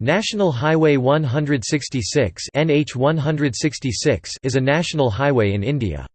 National Highway 166 is a national highway in India.